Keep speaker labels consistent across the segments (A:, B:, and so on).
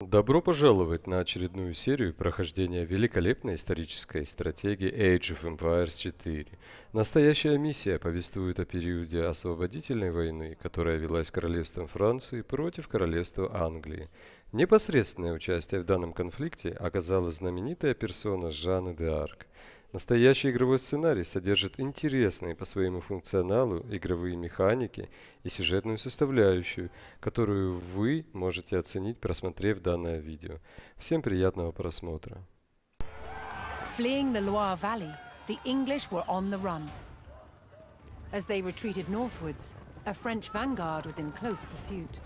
A: Добро пожаловать на очередную серию прохождения великолепной исторической стратегии Age of Empires 4. Настоящая миссия повествует о периоде освободительной войны, которая велась королевством Франции против королевства Англии. Непосредственное участие в данном конфликте оказала знаменитая персона Жанны де Арк. Настоящий игровой сценарий содержит интересные по своему функционалу игровые механики и сюжетную составляющую, которую вы можете оценить, просмотрев данное видео. Всем приятного просмотра.
B: As they retreated northwards, a French vanguard was in close pursuit.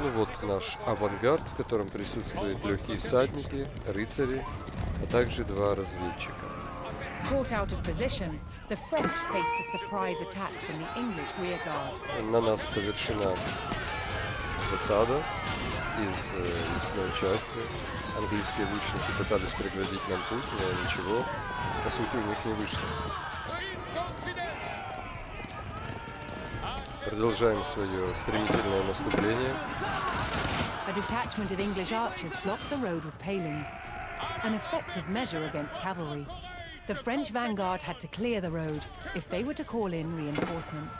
A: Ну вот наш авангард, в котором присутствуют легкие всадники, рыцари, а также два разведчика. На нас совершена засада из э, лесной части. Английские лучники пытались преградить нам путь, но ничего, по сути, у них не вышло. Продолжаем свое стремительное наступление.
B: A detachment of English archers blocked the road with palings, an effective measure against cavalry. The French vanguard had to clear the road if they were to call in reinforcements.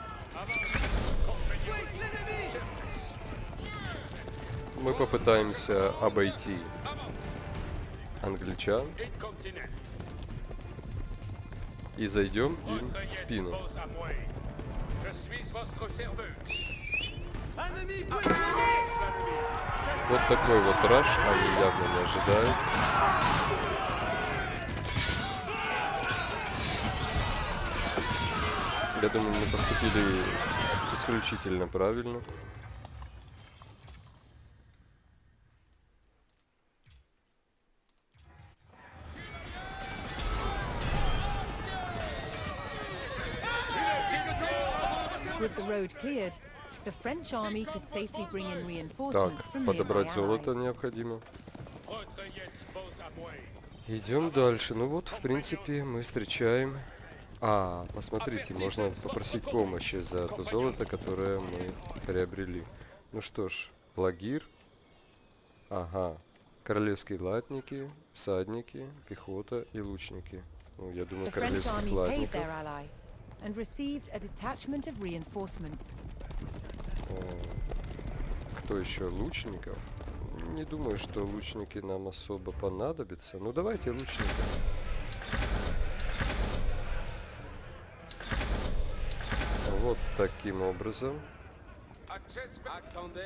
A: Мы попытаемся обойти англичан и зайдем им в спину. Вот такой вот раш они явно не ожидают. Я думаю, мы поступили исключительно правильно. Так,
B: reinforcements from nearby
A: подобрать золото необходимо. Идем дальше. Ну вот, в принципе, мы встречаем... А, посмотрите, можно попросить помощи за то золото, которое мы приобрели. Ну что ж, лагир. Ага. Королевские латники, всадники, пехота и лучники. Ну, я думаю, королевских
B: paid
A: латников.
B: And received a detachment of reinforcements.
A: Кто еще? Лучников? Не думаю, что лучники нам особо понадобятся. Ну давайте лучников. Вот таким образом.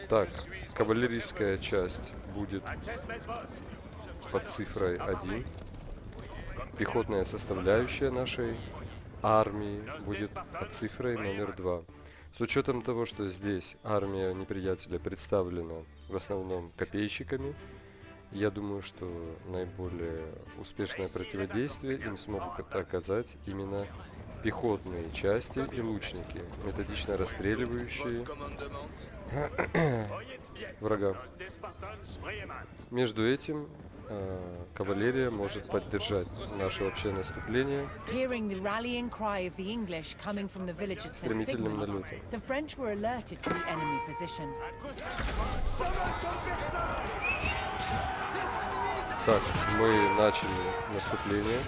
A: Так, кавалерийская часть будет под цифрой 1. Пехотная составляющая нашей армии будет под цифрой номер 2. С учетом того, что здесь армия неприятеля представлена в основном копейщиками, я думаю, что наиболее успешное противодействие им смогут оказать именно пехотные части и лучники, методично расстреливающие врага. Между этим кавалерия может поддержать наше общее наступление стремительным налетом. Так, мы начали наступление.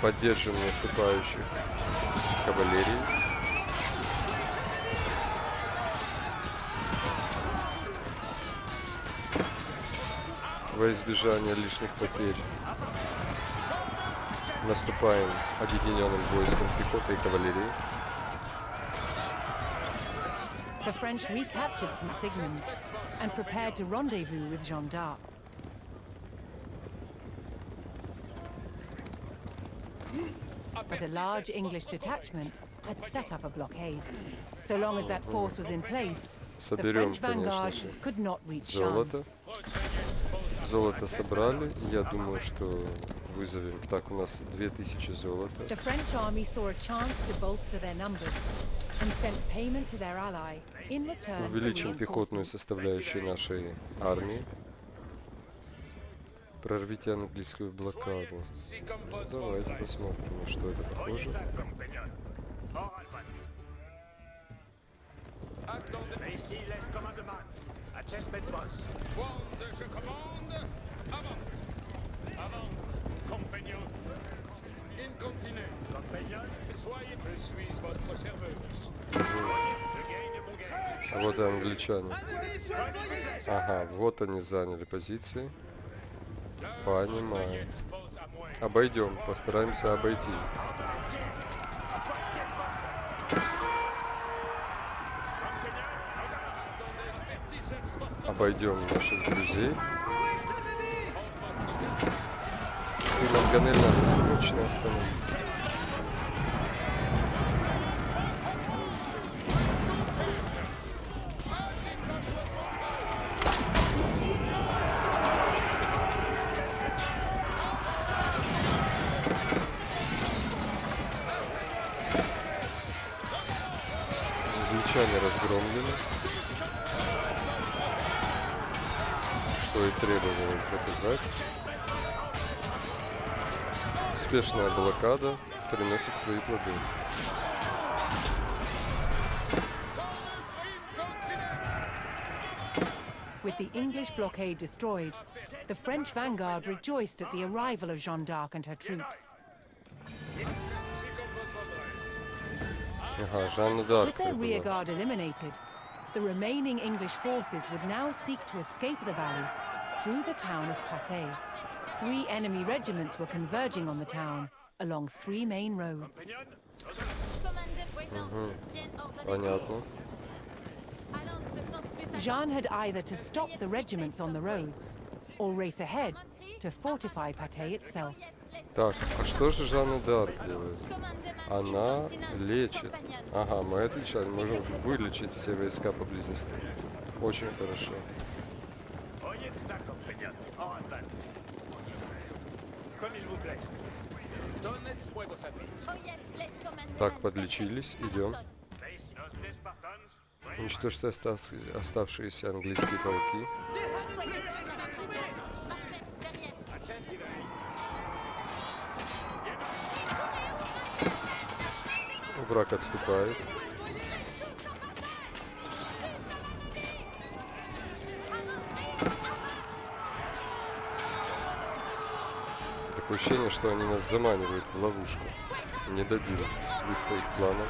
A: Поддержим наступающих кавалерии. Во избежание лишних потерь наступаем объединенным войском пехоты и кавалерии.
B: The French recaptured St. Sigmund and prepared to rendezvous with Jeanne d'Arc. But a large English detachment had set up a blockade. So long as that force was in place, the
A: Соберем,
B: French vanguard
A: конечно же,
B: could not reach Jeanne.
A: Золото. Собрали. Я думаю, что вызовем. Так, у нас 2000 золота.
B: The French army saw a chance to bolster their numbers and sent payment to their ally in return
A: Увеличим пехотную составляющую нашей армии. Прорвите английскую блокаду. Давайте посмотрим, на что это похоже.
C: Ici les commandements. Adjustment vos. Wand, je commande. Avant. Avant. Compagnon. Incontinent. Compagnon. Soyez, je suis votre serveuse.
A: А вот и англичане. Ага, вот они заняли позиции. Понимаю. Обойдем, постараемся обойти. Обойдем наших друзей. И Манганель надо срочно остановить. Успешная блокада приносит свои плоды.
B: With the English blockade destroyed, the French vanguard rejoiced at the arrival of Jeanne d'Arc and her troops.
A: Ага, Жанна Дарк
B: With their
A: прибыла.
B: rear guard eliminated, the remaining English forces would now seek to escape the valley through the town of Patay. Three enemy regiments were converging on the town along three main roads.
D: Commandeur Voisance, bien ordonné.
A: Понятно.
D: Allons de ce sens plus
B: Jeanne had either to stop the regiments on the roads or race ahead to fortify Patay itself.
A: Так, а что же Жанна Дарк делает? Она лечит. Ага, мы отлично можем вылечить все войска поблизости. Очень хорошо. Так, подлечились, идем. Уничтожьте остав- оставшиеся английские полки. Враг отступает. Такое ощущение, что они нас заманивают в ловушку. Не дадим сбыться их планам.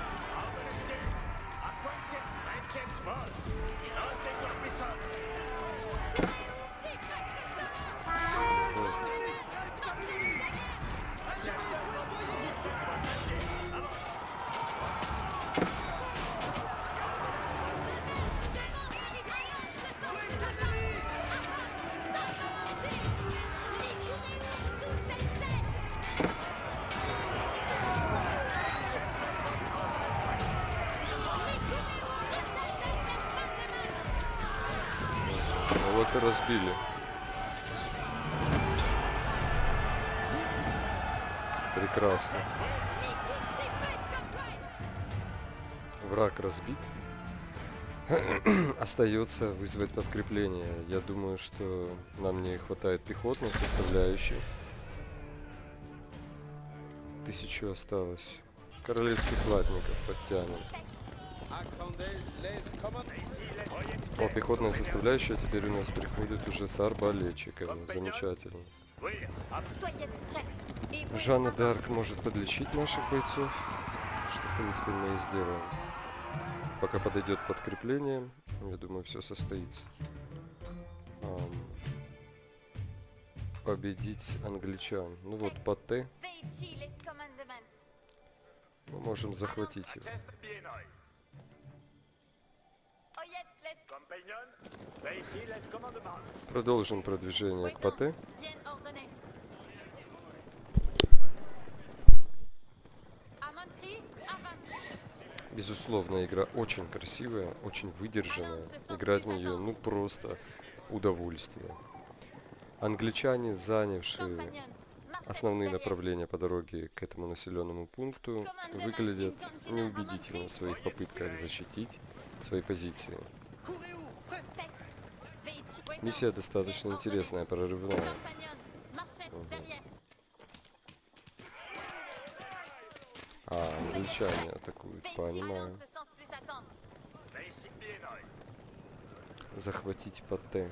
A: Вот и разбили. Прекрасно. Враг разбит. Остается вызвать подкрепление. Я думаю, что нам не хватает пехотной составляющей. Тысячу осталось. Королевских латников подтянем. О, пехотная составляющая теперь у нас приходит уже с арбалетчиками. Замечательно. Жанна Дарк может подлечить наших бойцов, что в принципе мы и сделаем. Пока подойдет подкрепление, я думаю, все состоится. Ам, победить англичан. Ну вот, по Т мы можем захватить его.
C: Chest bien oeil. Compagnon. Ici, les commandements.
A: Продолжим продвижение к ПТ. Безусловно, игра очень красивая, очень выдержанная. Играть в нее, ну, просто удовольствие. Англичане, занявшие основные направления по дороге к этому населенному пункту, выглядят неубедительно в своих попытках защитить свои позиции. Миссия достаточно интересная, прорывная. А, англичане атакуют, понимаю. Захватить Патте.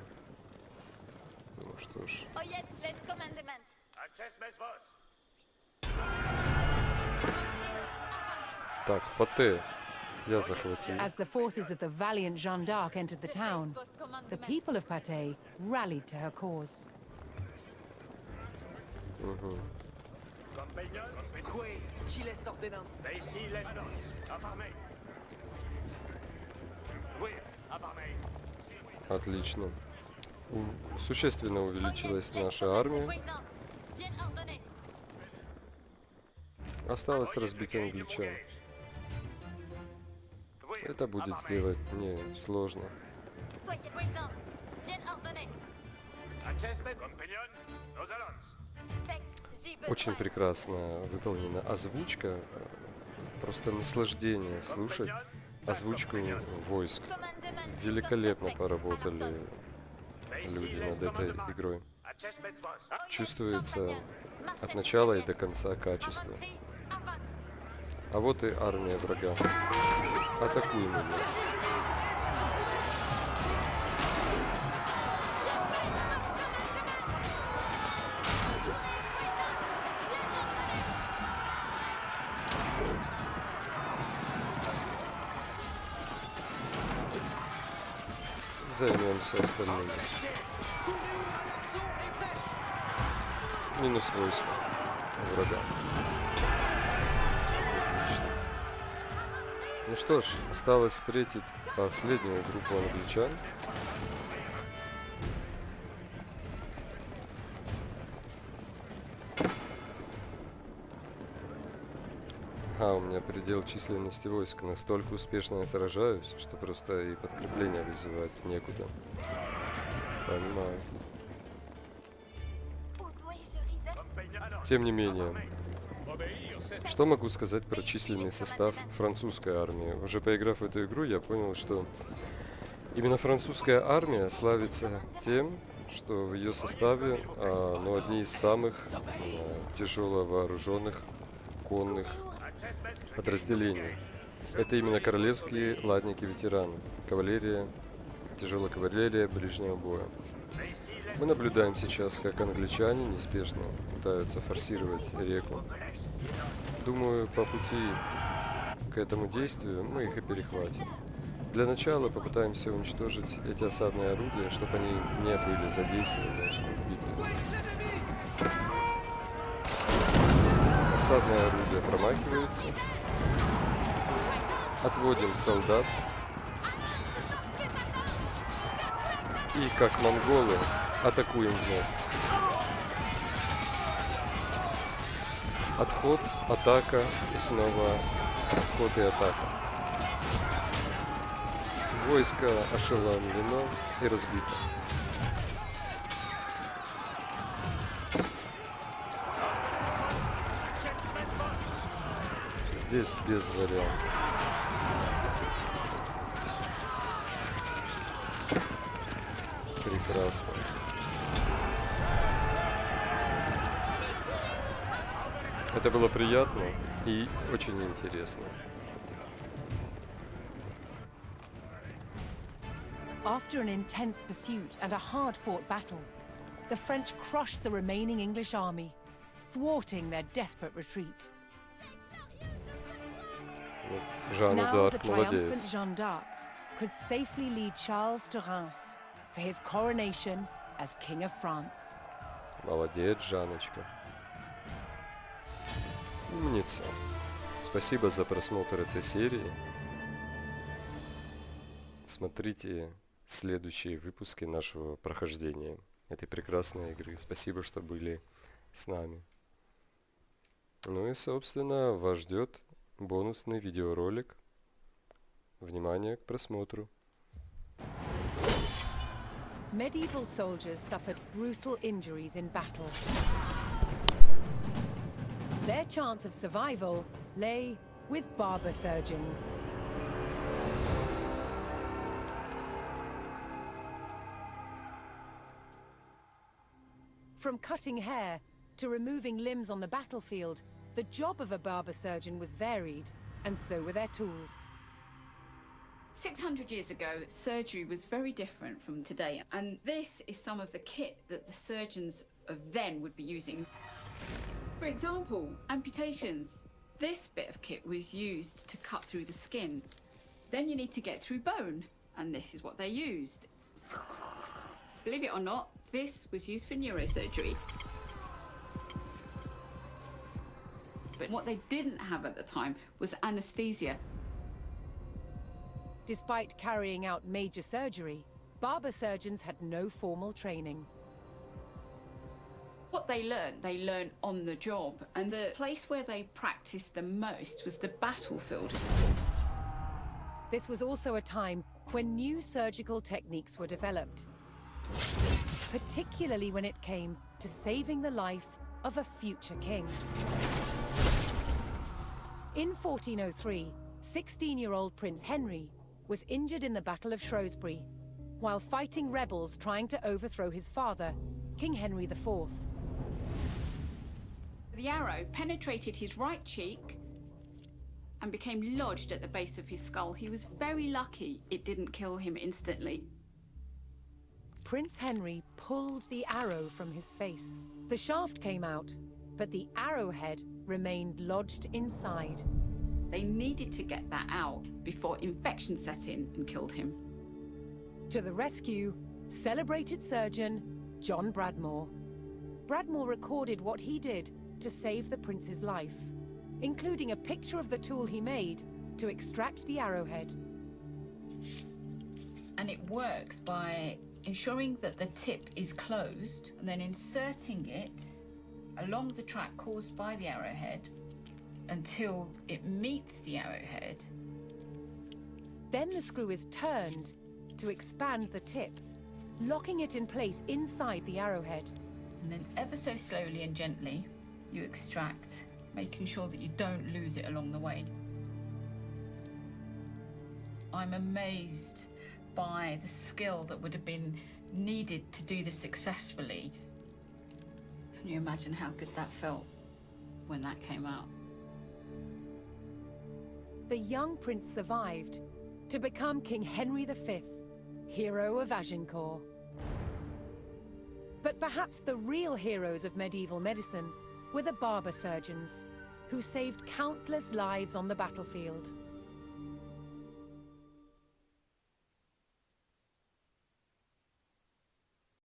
A: Ну что ж. Так, Патте. Я захватил.
B: As the forces of the valiant Jeanne d'Arc entered the town, the people of Patay rallied to her cause.
E: Ordnance.
A: Отлично. Существенно увеличилась наша армия. Осталось разбить англичан. Это будет сделать не сложно. Очень прекрасно выполнена озвучка. Просто наслаждение слушать озвучку войск. Великолепно поработали люди над этой игрой. Чувствуется от начала и до конца качество. А вот и армия врага. Атакуем ее. Займемся остальными. Минус войск врага. Ну что ж, осталось встретить последнюю группу англичан. А, у меня предел численности войск. Настолько успешно я сражаюсь, что просто и подкрепление вызывать некуда. Понимаю. Тем не менее, что могу сказать про численный состав французской армии? Уже поиграв в эту игру, я понял, что именно французская армия славится тем, что в ее составе а, ну, одни из самых а, тяжело вооруженных конных подразделений. Это именно королевские ладники-ветераны, кавалерия, тяжелая кавалерия ближнего боя. Мы наблюдаем сейчас, как англичане неспешно пытаются форсировать реку. Думаю, по пути к этому действию мы их и перехватим. Для начала попытаемся уничтожить эти осадные орудия, чтобы они не были задействованы в битве. Осадное орудие промахивается. Отводим солдат. И как монголы атакуем вновь. Отход, атака и снова отход и атака. Войско ошеломлено и разбито. Здесь без вариантов. Прекрасно. Это было приятно и очень интересно.
B: After an intense pursuit and a hard-fought battle, the French crushed the remaining English army, thwarting their desperate retreat. Now the triumphant. Jeanne d'Arc could safely lead Charles to Reims for his coronation as King of France.
A: Молодец, Жаночка. Умница. Спасибо за просмотр этой серии. Смотрите следующие выпуски нашего прохождения этой прекрасной игры. Спасибо, что были с нами. Ну и, собственно, вас ждет бонусный видеоролик. Внимание к просмотру.
B: Medieval soldiers suffered brutal injuries in battle. Their chance of survival lay with barber surgeons. From cutting hair to removing limbs on the battlefield, the job of a barber surgeon was varied, and so were their tools.
F: 600 years ago, surgery was very different from today, and this is some of the kit that the surgeons of then would be using. For example, amputations. This bit of kit was used to cut through the skin. Then you need to get through bone, and this is what they used. Believe it or not, this was used for neurosurgery. But what they didn't have at the time was anesthesia.
B: Despite carrying out major surgery, barber surgeons had no formal training.
F: They learned, they learned on the job, and the place where they practiced the most was the battlefield.
B: This was also a time when new surgical techniques were developed, particularly when it came to saving the life of a future king. In 1403, 16-year-old Prince Henry was injured in the Battle of Shrewsbury while fighting rebels trying to overthrow his father, King Henry IV.
F: The arrow penetrated his right cheek and became lodged at the base of his skull. He was very lucky it didn't kill him instantly.
B: Prince Henry pulled the arrow from his face. The shaft came out, but the arrowhead remained lodged inside.
F: They needed to get that out before infection set in and killed him.
B: To the rescue, celebrated surgeon John Bradmore. Bradmore recorded what he did to save the prince's life, including a picture of the tool he made to extract the arrowhead.
F: And it works by ensuring that the tip is closed and then inserting it along the track caused by the arrowhead until it meets the arrowhead.
B: Then the screw is turned to expand the tip, locking it in place inside the arrowhead.
F: And then ever so slowly and gently, you extract, making sure that you don't lose it along the way. I'm amazed by the skill that would have been needed to do this successfully. Can you imagine how good that felt when that came out?
B: The young prince survived to become King Henry V, hero of Agincourt. But perhaps the real heroes of medieval medicine were the barber surgeons, who saved countless lives on the battlefield.